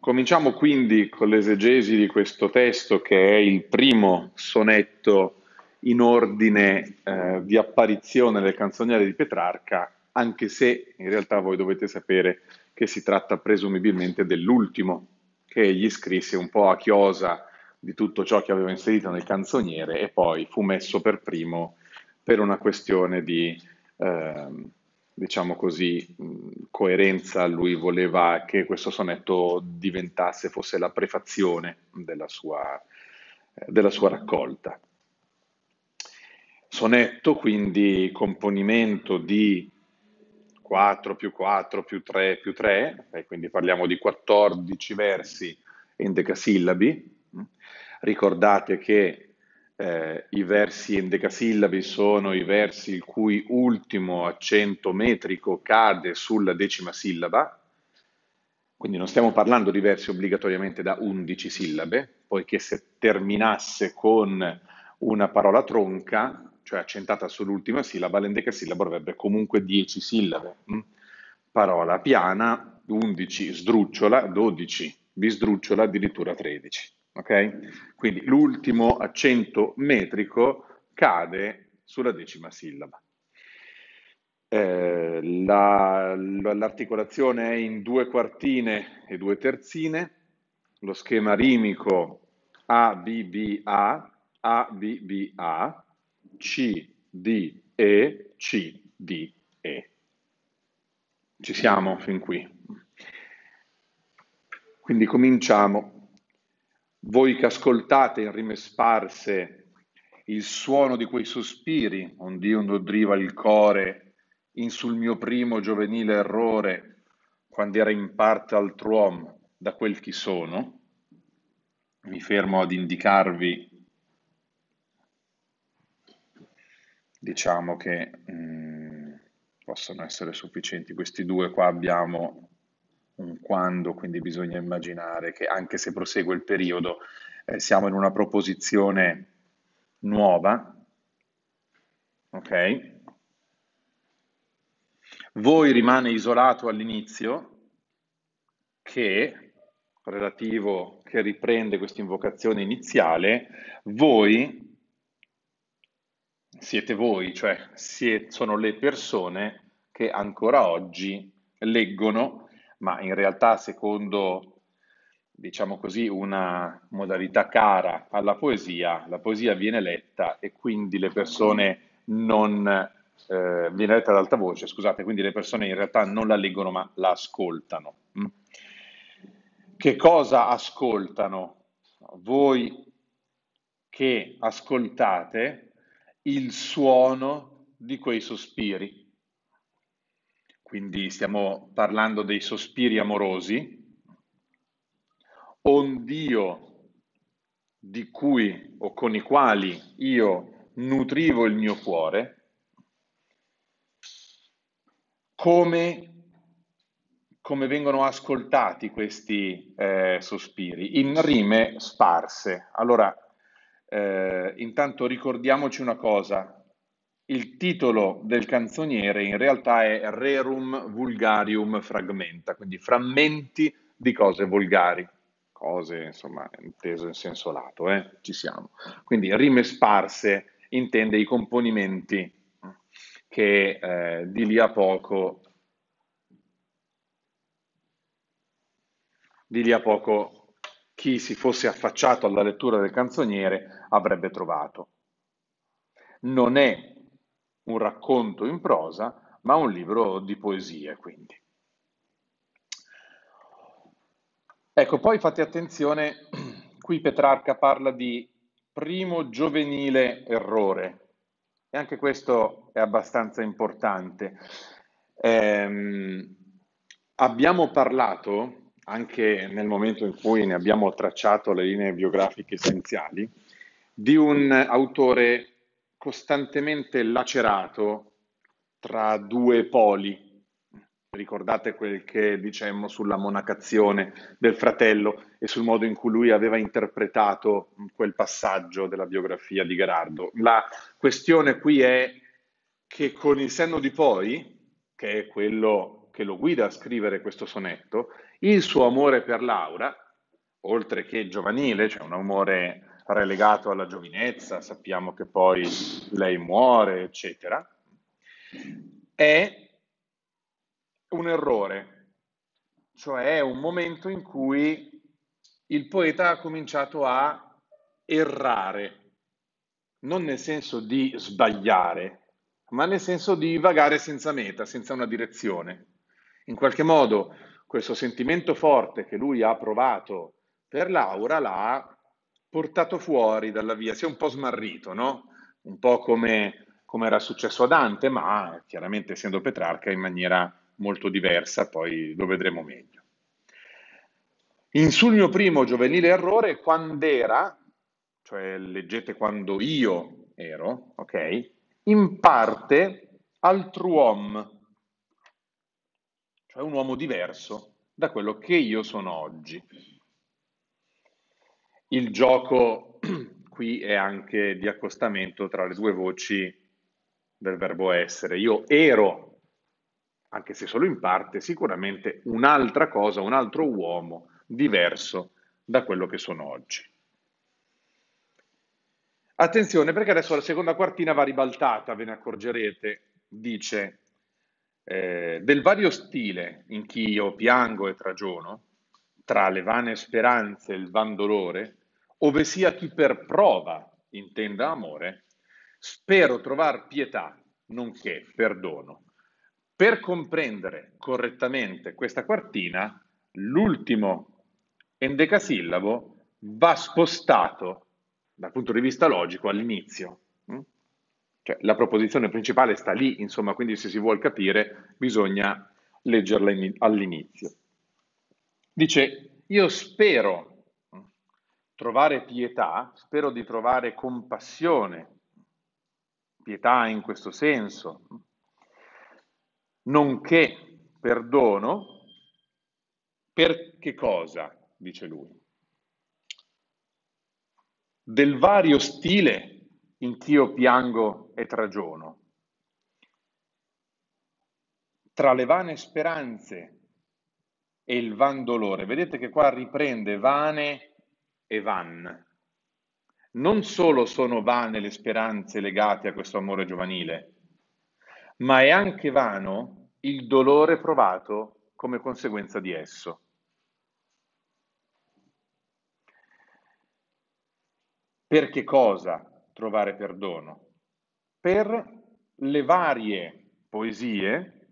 Cominciamo quindi con l'esegesi di questo testo che è il primo sonetto in ordine eh, di apparizione del canzoniere di Petrarca, anche se in realtà voi dovete sapere che si tratta presumibilmente dell'ultimo che egli scrisse un po' a chiosa di tutto ciò che aveva inserito nel canzoniere e poi fu messo per primo per una questione di... Eh, diciamo così, coerenza, lui voleva che questo sonetto diventasse, fosse la prefazione della sua, della sua raccolta. Sonetto, quindi componimento di 4 più 4 più 3 più 3, e quindi parliamo di 14 versi in decasillabi. Ricordate che eh, I versi endecasillabi sono i versi il cui ultimo accento metrico cade sulla decima sillaba, quindi non stiamo parlando di versi obbligatoriamente da 11 sillabe, poiché se terminasse con una parola tronca, cioè accentata sull'ultima sillaba, l'endecasillabo avrebbe comunque 10 sillabe. Mm? Parola piana, 11 sdrucciola, 12 bisdrucciola, addirittura 13 ok? Quindi l'ultimo accento metrico cade sulla decima sillaba. Eh, la, l'articolazione è in due quartine e due terzine, lo schema rimico A, B, B, A, A, B, B, A, C, D, E, C, D, E. Ci siamo fin qui. Quindi cominciamo voi che ascoltate in rime sparse il suono di quei sospiri, ond'io nodriva il core, in sul mio primo giovenile errore, quando era in parte altr'uom da quel chi sono, mi fermo ad indicarvi, diciamo che mh, mm, possono essere sufficienti questi due, qua abbiamo un quando, quindi bisogna immaginare che anche se prosegue il periodo eh, siamo in una proposizione nuova, ok? Voi rimane isolato all'inizio, che, relativo, che riprende questa invocazione iniziale, voi siete voi, cioè siete, sono le persone che ancora oggi leggono ma in realtà secondo, diciamo così, una modalità cara alla poesia, la poesia viene letta e quindi le persone non, eh, viene letta ad alta voce, scusate, quindi le persone in realtà non la leggono ma la ascoltano. Mm? Che cosa ascoltano? Voi che ascoltate il suono di quei sospiri quindi stiamo parlando dei sospiri amorosi, ond'io di cui o con i quali io nutrivo il mio cuore, come, come vengono ascoltati questi eh, sospiri? In rime sparse. Allora, eh, intanto ricordiamoci una cosa, il titolo del canzoniere in realtà è Rerum Vulgarium Fragmenta, quindi frammenti di cose volgari, cose insomma inteso in senso lato, eh? ci siamo. Quindi rime sparse intende i componimenti che eh, di lì a poco di lì a poco chi si fosse affacciato alla lettura del canzoniere avrebbe trovato. Non è un racconto in prosa, ma un libro di poesie, quindi. Ecco, poi fate attenzione, qui Petrarca parla di primo giovenile errore, e anche questo è abbastanza importante. Eh, abbiamo parlato, anche nel momento in cui ne abbiamo tracciato le linee biografiche essenziali, di un autore costantemente lacerato tra due poli. Ricordate quel che dicemmo sulla monacazione del fratello e sul modo in cui lui aveva interpretato quel passaggio della biografia di Gerardo. La questione qui è che con il senno di poi, che è quello che lo guida a scrivere questo sonetto, Il suo amore per Laura, oltre che giovanile, cioè un amore relegato alla giovinezza, sappiamo che poi lei muore, eccetera, è un errore, cioè è un momento in cui il poeta ha cominciato a errare, non nel senso di sbagliare, ma nel senso di vagare senza meta, senza una direzione. In qualche modo questo sentimento forte che lui ha provato per Laura l'ha portato fuori dalla via, si è un po' smarrito, no? Un po' come, come era successo a Dante, ma chiaramente essendo Petrarca in maniera molto diversa, poi lo vedremo meglio. In sul mio primo giovanile errore, quando era, cioè leggete quando io ero, ok? In parte altruom, cioè un uomo diverso da quello che io sono oggi. Il gioco qui è anche di accostamento tra le due voci del verbo essere. Io ero, anche se solo in parte, sicuramente un'altra cosa, un altro uomo diverso da quello che sono oggi. Attenzione perché adesso la seconda quartina va ribaltata, ve ne accorgerete, dice eh, del vario stile in chi io piango e tragiono, tra le vane speranze e il van dolore, ove sia chi per prova intenda amore, spero trovar pietà, nonché perdono. Per comprendere correttamente questa quartina, l'ultimo endecasillabo va spostato dal punto di vista logico all'inizio. Cioè, la proposizione principale sta lì, insomma, quindi se si vuole capire bisogna leggerla in, all'inizio. Dice, io spero trovare pietà, spero di trovare compassione, pietà in questo senso, nonché perdono, per che cosa, dice lui? Del vario stile in chi io piango e tragiono. Tra le vane speranze e il van dolore, vedete che qua riprende vane e van. Non solo sono vane le speranze legate a questo amore giovanile, ma è anche vano il dolore provato come conseguenza di esso. Per che cosa? trovare perdono? Per le varie poesie,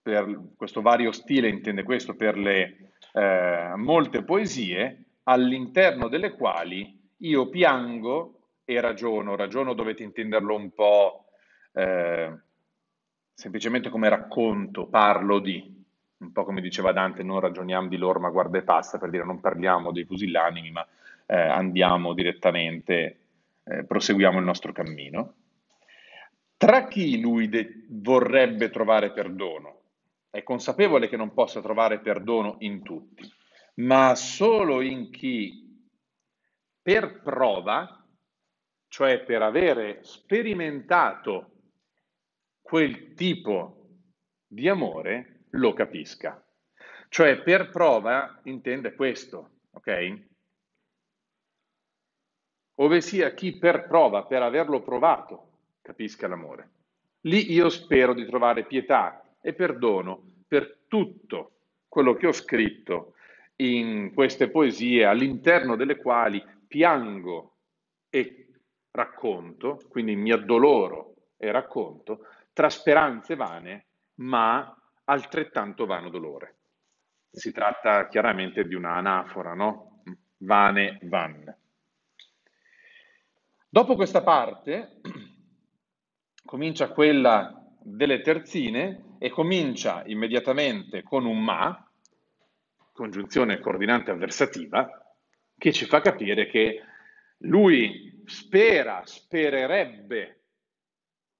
per questo vario stile intende questo, per le eh, molte poesie all'interno delle quali io piango e ragiono, ragiono dovete intenderlo un po' eh, semplicemente come racconto, parlo di, un po' come diceva Dante, non ragioniamo di loro ma guarda e passa, per dire non parliamo dei pusillanimi ma eh, andiamo direttamente eh, proseguiamo il nostro cammino. Tra chi lui de- vorrebbe trovare perdono? È consapevole che non possa trovare perdono in tutti, ma solo in chi per prova, cioè per avere sperimentato quel tipo di amore, lo capisca. Cioè per prova intende questo, ok? ove sia chi per prova, per averlo provato, capisca l'amore. Lì io spero di trovare pietà e perdono per tutto quello che ho scritto in queste poesie, all'interno delle quali piango e racconto, quindi mi addoloro e racconto, tra speranze vane, ma altrettanto vano dolore. Si tratta chiaramente di una anafora, no? Vane, van. Dopo questa parte comincia quella delle terzine e comincia immediatamente con un ma, congiunzione coordinante avversativa, che ci fa capire che lui spera, spererebbe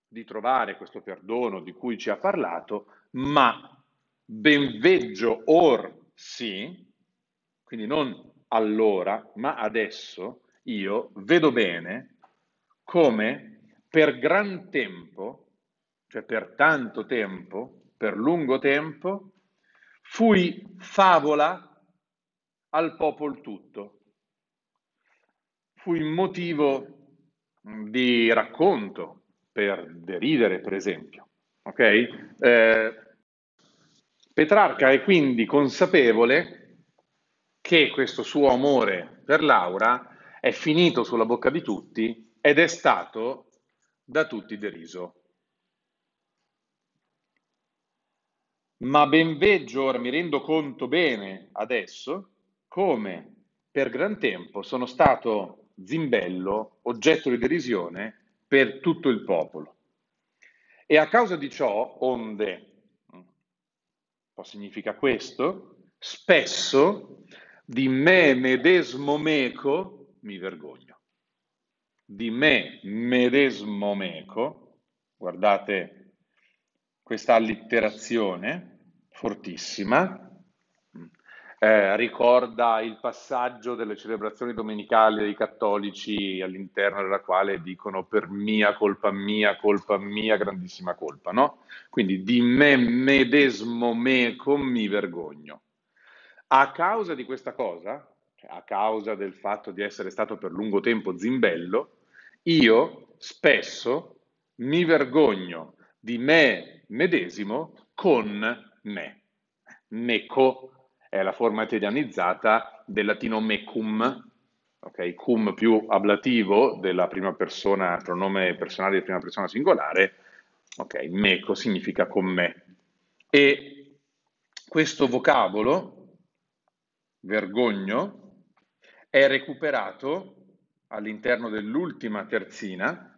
di trovare questo perdono di cui ci ha parlato, ma ben veggio or sì, quindi non allora, ma adesso io vedo bene come per gran tempo, cioè per tanto tempo, per lungo tempo, fui favola al popolo tutto. Fui motivo di racconto per deridere, per esempio. Okay? Eh, Petrarca è quindi consapevole che questo suo amore per Laura è finito sulla bocca di tutti ed è stato da tutti deriso. Ma ben veggio, ora mi rendo conto bene adesso, come per gran tempo sono stato zimbello, oggetto di derisione per tutto il popolo. E a causa di ciò, onde, cosa significa questo? Spesso di me medesimo meco mi vergogno. Di me medesimo meco, guardate questa allitterazione fortissima, eh, ricorda il passaggio delle celebrazioni domenicali dei cattolici all'interno della quale dicono per mia colpa mia, colpa mia, grandissima colpa, no? Quindi di me medesimo meco mi vergogno. A causa di questa cosa, cioè a causa del fatto di essere stato per lungo tempo zimbello, io spesso mi vergogno di me medesimo con me. Meco è la forma italianizzata del latino mecum, ok? Cum più ablativo della prima persona, pronome personale di prima persona singolare, ok? Meco significa con me. E questo vocabolo, vergogno, è recuperato all'interno dell'ultima terzina,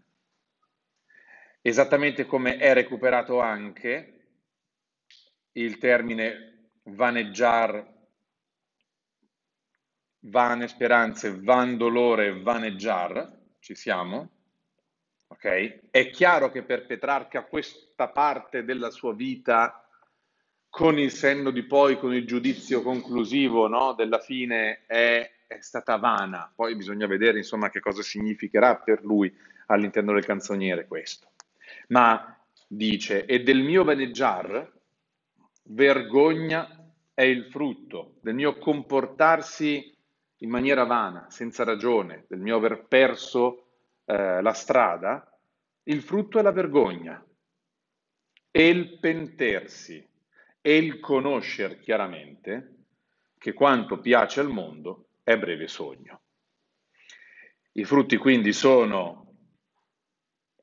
esattamente come è recuperato anche il termine vaneggiar, vane speranze, van dolore, vaneggiar, ci siamo? Ok? È chiaro che per Petrarca questa parte della sua vita, con il senno di poi, con il giudizio conclusivo no, della fine, è, è, stata vana. Poi bisogna vedere insomma che cosa significherà per lui all'interno del canzoniere questo. Ma dice, e del mio vaneggiar, vergogna è il frutto del mio comportarsi in maniera vana, senza ragione, del mio aver perso eh, la strada, il frutto è la vergogna e il pentersi e il conoscere chiaramente che quanto piace al mondo è breve sogno. I frutti quindi sono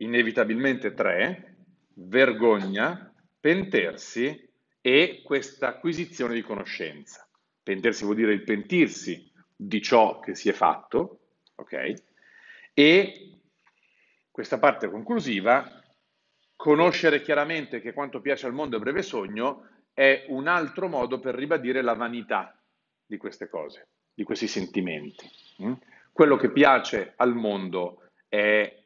inevitabilmente tre, vergogna, pentersi e questa acquisizione di conoscenza. Pentirsi vuol dire il pentirsi di ciò che si è fatto, ok? E questa parte conclusiva, conoscere chiaramente che quanto piace al mondo è breve sogno, è un altro modo per ribadire la vanità di queste cose, di questi sentimenti. Mm? Quello che piace al mondo è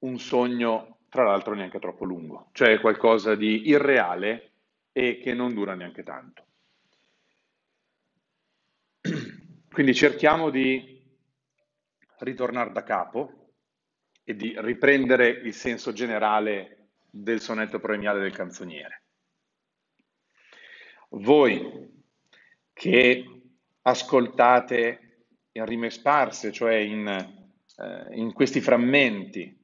un sogno, tra l'altro neanche troppo lungo, cioè qualcosa di irreale e che non dura neanche tanto. Quindi cerchiamo di ritornare da capo e di riprendere il senso generale del sonetto premiale del canzoniere. Voi che ascoltate in rime sparse, cioè in, eh, in questi frammenti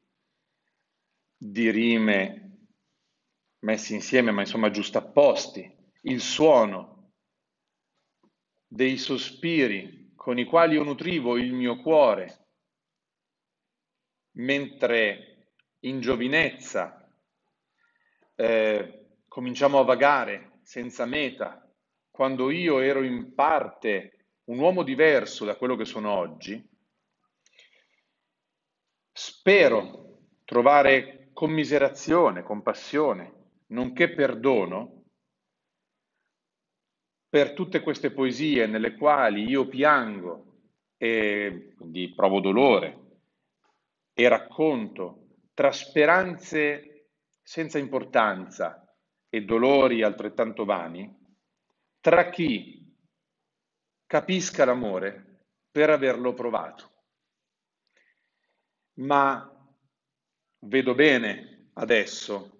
di rime messi insieme, ma insomma giustapposti, il suono dei sospiri con i quali io nutrivo il mio cuore, mentre in giovinezza eh, cominciamo a vagare senza meta, quando io ero in parte un uomo diverso da quello che sono oggi, spero trovare commiserazione, compassione nonché perdono per tutte queste poesie nelle quali io piango e quindi provo dolore e racconto tra speranze senza importanza e dolori altrettanto vani, tra chi capisca l'amore per averlo provato. Ma vedo bene adesso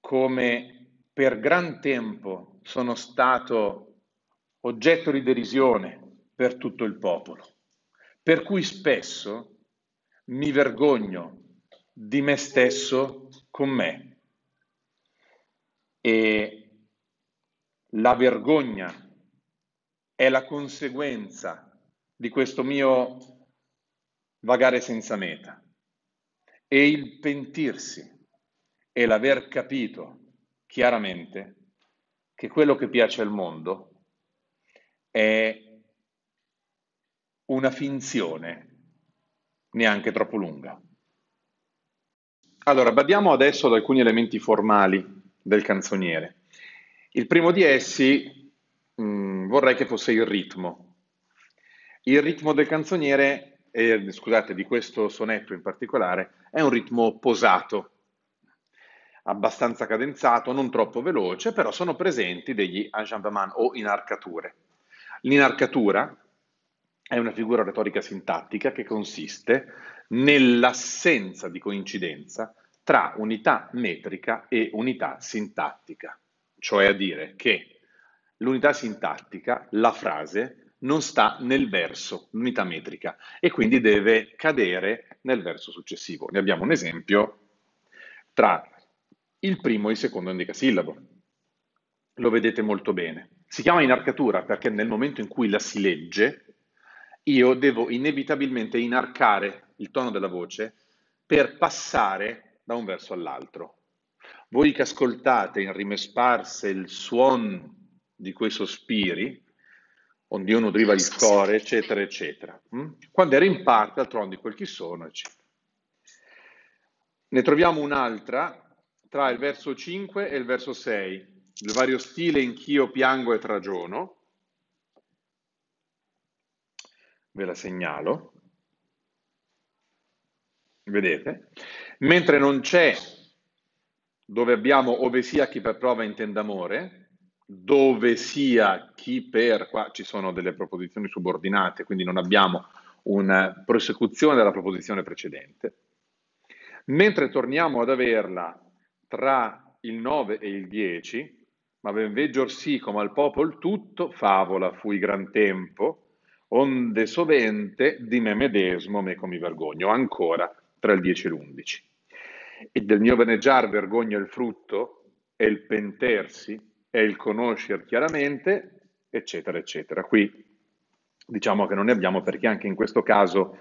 come per gran tempo sono stato oggetto di derisione per tutto il popolo, per cui spesso mi vergogno di me stesso con me. E la vergogna è la conseguenza di questo mio vagare senza meta. E il pentirsi è l'aver capito chiaramente che quello che piace al mondo è una finzione neanche troppo lunga. Allora, badiamo adesso ad alcuni elementi formali del canzoniere. Il primo di essi mh, mm, vorrei che fosse il ritmo. Il ritmo del canzoniere, eh, scusate, di questo sonetto in particolare, è un ritmo posato, abbastanza cadenzato, non troppo veloce, però sono presenti degli enjambement o inarcature. L'inarcatura è una figura retorica sintattica che consiste nell'assenza di coincidenza tra unità metrica e unità sintattica, cioè a dire che l'unità sintattica, la frase, non sta nel verso, l'unità metrica, e quindi deve cadere nel verso successivo. Ne abbiamo un esempio tra il primo e il secondo endecasillabo. Lo vedete molto bene. Si chiama inarcatura perché nel momento in cui la si legge, io devo inevitabilmente inarcare il tono della voce per passare da un verso all'altro. Voi che ascoltate in rime sparse il suono di quei sospiri, io nudriva il cuore, eccetera, eccetera. Mm? Quando era in parte, d'altronde quel chi sono, eccetera. Ne troviamo un'altra tra il verso 5 e il verso 6, il vario stile in chi io piango e tragiono. Ve la segnalo. Vedete? Mentre non c'è dove abbiamo ove sia chi per prova intenda amore, dove sia chi per, qua ci sono delle proposizioni subordinate, quindi non abbiamo una prosecuzione della proposizione precedente. Mentre torniamo ad averla tra il 9 e il 10, ma ben veggio sì come al popolo tutto, favola fui gran tempo, onde sovente di me medesimo meco mi vergogno, ancora tra il 10 e l'11. E del mio veneggiar vergogna il frutto, e il pentersi, e il conoscere chiaramente, eccetera, eccetera. Qui diciamo che non ne abbiamo perché anche in questo caso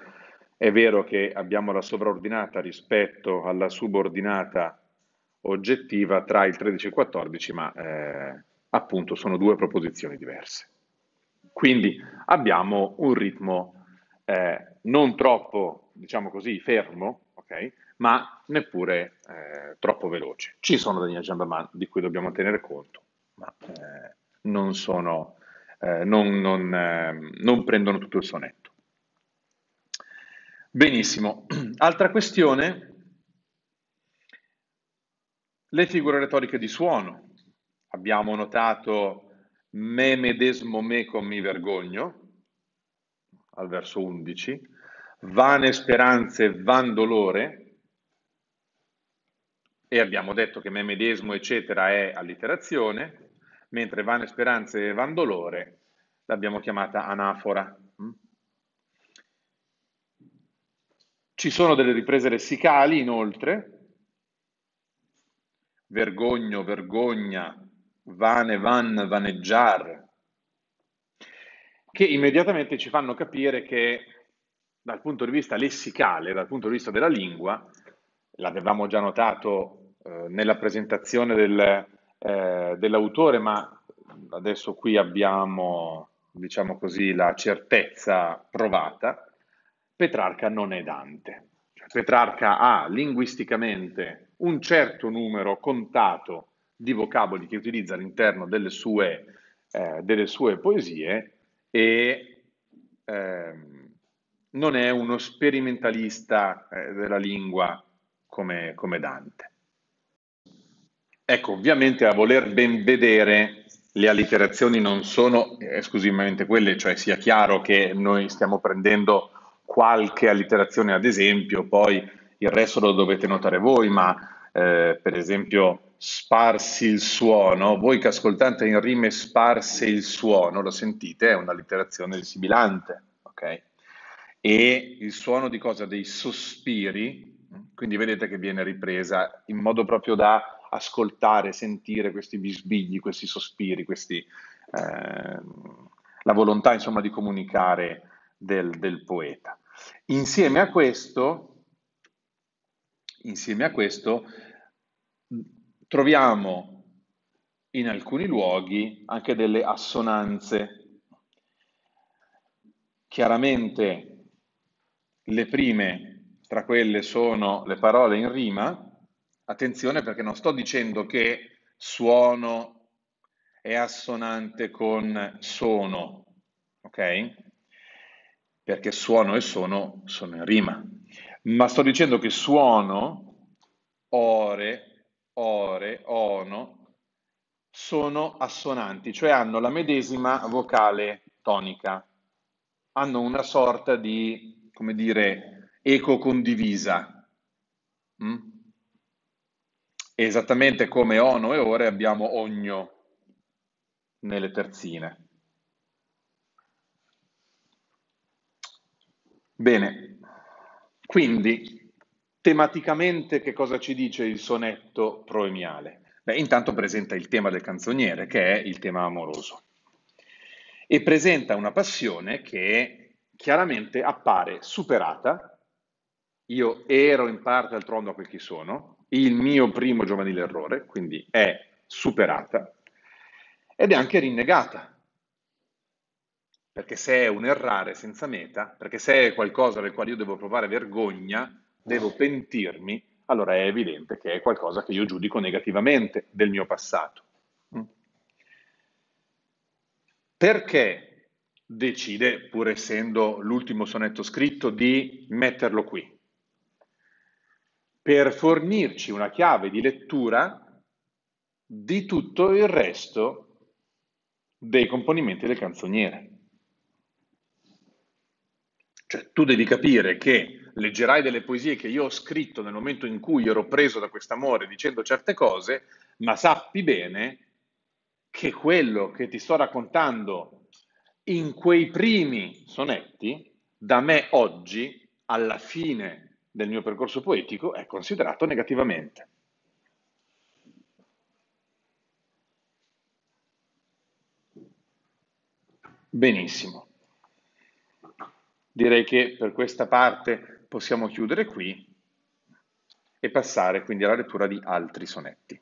è vero che abbiamo la sovraordinata rispetto alla subordinata oggettiva tra il 13 e il 14, ma eh, appunto sono due proposizioni diverse. Quindi abbiamo un ritmo eh, non troppo, diciamo così, fermo, okay, ma neppure eh, troppo veloce. Ci sono degli aggiornamenti di cui dobbiamo tenere conto, ma eh, non, sono, eh, non, non, ehm, non prendono tutto il sonetto. Benissimo. Altra questione le figure retoriche di suono. Abbiamo notato me medesimo meco mi vergogno, al verso 11, vane speranze van dolore, e abbiamo detto che me medesimo eccetera è allitterazione, mentre vane speranze e van dolore l'abbiamo chiamata anafora. Ci sono delle riprese lessicali inoltre, vergogno, vergogna, vane, van, vaneggiar, che immediatamente ci fanno capire che dal punto di vista lessicale, dal punto di vista della lingua, l'avevamo già notato eh, nella presentazione del, eh, dell'autore, ma adesso qui abbiamo, diciamo così, la certezza provata, Petrarca non è Dante. Cioè, Petrarca ha linguisticamente un certo numero contato di vocaboli che utilizza all'interno delle sue, eh, delle sue poesie e eh, non è uno sperimentalista eh, della lingua come, come Dante. Ecco, ovviamente a voler ben vedere le allitterazioni non sono esclusivamente quelle, cioè sia chiaro che noi stiamo prendendo qualche allitterazione ad esempio, poi il resto lo dovete notare voi, ma eh, per esempio sparsi il suono, voi che ascoltate in rime sparse il suono, lo sentite, è una litterazione del sibilante, ok? E il suono di cosa? Dei sospiri, quindi vedete che viene ripresa in modo proprio da ascoltare, sentire questi bisbigli, questi sospiri, questi, eh, la volontà insomma di comunicare del, del poeta. Insieme a questo, insieme a questo troviamo in alcuni luoghi anche delle assonanze. Chiaramente le prime tra quelle sono le parole in rima, attenzione perché non sto dicendo che suono è assonante con sono, ok? Perché suono e sono sono in rima, ma sto dicendo che suono, ore, ore, ono, sono assonanti, cioè hanno la medesima vocale tonica, hanno una sorta di, come dire, eco condivisa. Mm? Esattamente come ono e ore abbiamo ogno nelle terzine. Bene, quindi tematicamente che cosa ci dice il sonetto proemiale? Beh, intanto presenta il tema del canzoniere, che è il tema amoroso, e presenta una passione che chiaramente appare superata. Io ero in parte al trono a quel che sono, il mio primo giovanile errore, quindi è superata, ed è anche rinnegata, perché se è un errare senza meta, perché se è qualcosa del quale io devo provare vergogna, devo pentirmi, allora è evidente che è qualcosa che io giudico negativamente del mio passato. Mm. Perché decide, pur essendo l'ultimo sonetto scritto, di metterlo qui? Per fornirci una chiave di lettura di tutto il resto dei componimenti del canzoniere. Cioè, tu devi capire che leggerai delle poesie che io ho scritto nel momento in cui ero preso da quest'amore dicendo certe cose, ma sappi bene che quello che ti sto raccontando in quei primi sonetti, da me oggi, alla fine del mio percorso poetico, è considerato negativamente. Benissimo. Direi che per questa parte possiamo chiudere qui e passare quindi alla lettura di altri sonetti.